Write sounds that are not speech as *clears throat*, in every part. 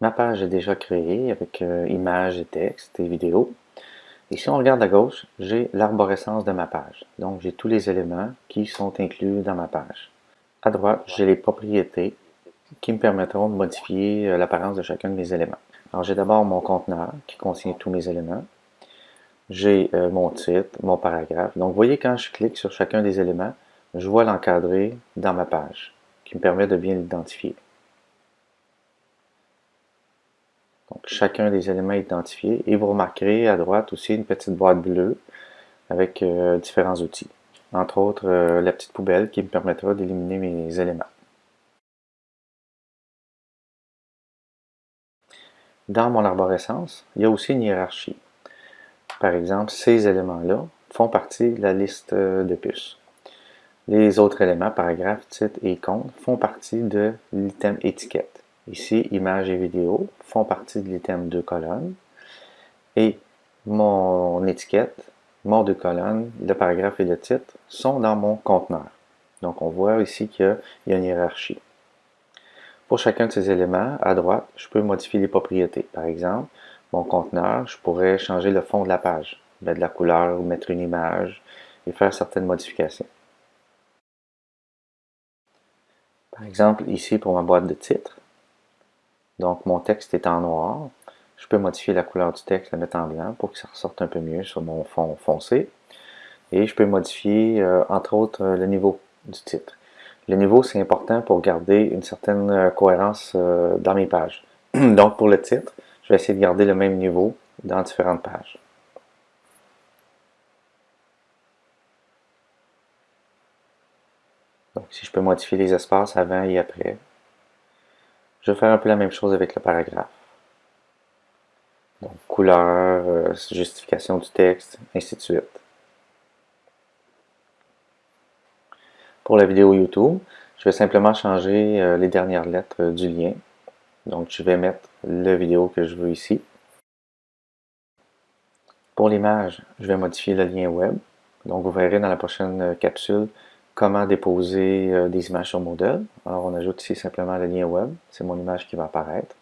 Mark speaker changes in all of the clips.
Speaker 1: Ma page est déjà créée avec euh, images et texte et vidéos. Et si on regarde à gauche, j'ai l'arborescence de ma page. Donc, j'ai tous les éléments qui sont inclus dans ma page. À droite, j'ai les propriétés qui me permettront de modifier euh, l'apparence de chacun de mes éléments. Alors, j'ai d'abord mon conteneur qui contient tous mes éléments. J'ai euh, mon titre, mon paragraphe. Donc, vous voyez, quand je clique sur chacun des éléments, je vois l'encadré dans ma page, qui me permet de bien l'identifier. Donc, chacun des éléments identifiés. Et vous remarquerez à droite aussi une petite boîte bleue avec euh, différents outils. Entre autres, euh, la petite poubelle qui me permettra d'éliminer mes éléments. Dans mon arborescence, il y a aussi une hiérarchie. Par exemple, ces éléments-là font partie de la liste euh, de puces. Les autres éléments, paragraphe, titre et compte, font partie de l'item étiquette. Ici, images et vidéos font partie de l'item deux colonnes. Et mon étiquette, mon deux colonnes, le paragraphe et le titre sont dans mon conteneur. Donc, on voit ici qu'il y a une hiérarchie. Pour chacun de ces éléments, à droite, je peux modifier les propriétés. Par exemple, mon conteneur, je pourrais changer le fond de la page, mettre de la couleur, mettre une image et faire certaines modifications. Par exemple, ici pour ma boîte de titre, donc, mon texte est en noir. Je peux modifier la couleur du texte, la mettre en blanc pour que ça ressorte un peu mieux sur mon fond foncé. Et je peux modifier, euh, entre autres, euh, le niveau du titre. Le niveau, c'est important pour garder une certaine euh, cohérence dans mes pages. *clears throat* Donc, pour le titre, je vais essayer de garder le même niveau dans différentes pages. Donc, si je peux modifier les espaces avant et après, faire un peu la même chose avec le paragraphe. Donc, couleur, euh, justification du texte, ainsi de suite. Pour la vidéo YouTube, je vais simplement changer euh, les dernières lettres du lien. Donc, je vais mettre la vidéo que je veux ici. Pour l'image, je vais modifier le lien web. Donc, vous verrez dans la prochaine euh, capsule comment déposer euh, des images sur Moodle. Alors, on ajoute ici simplement le lien web. C'est mon image qui va apparaître.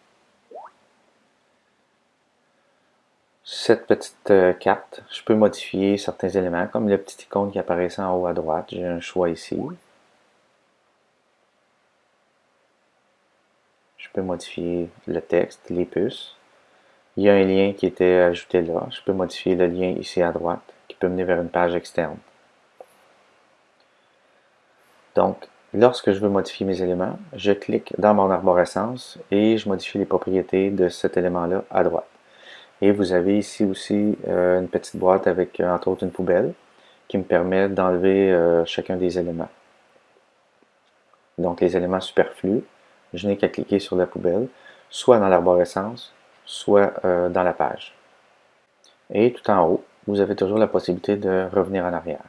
Speaker 1: Cette petite euh, carte, je peux modifier certains éléments, comme le petit icône qui apparaît en haut à droite. J'ai un choix ici. Je peux modifier le texte, les puces. Il y a un lien qui était ajouté là. Je peux modifier le lien ici à droite, qui peut mener vers une page externe. Donc, lorsque je veux modifier mes éléments, je clique dans mon arborescence et je modifie les propriétés de cet élément-là à droite. Et vous avez ici aussi euh, une petite boîte avec, euh, entre autres, une poubelle qui me permet d'enlever euh, chacun des éléments. Donc, les éléments superflus, je n'ai qu'à cliquer sur la poubelle, soit dans l'arborescence, soit dans la page. Et tout en haut, vous avez toujours la possibilité de revenir en arrière.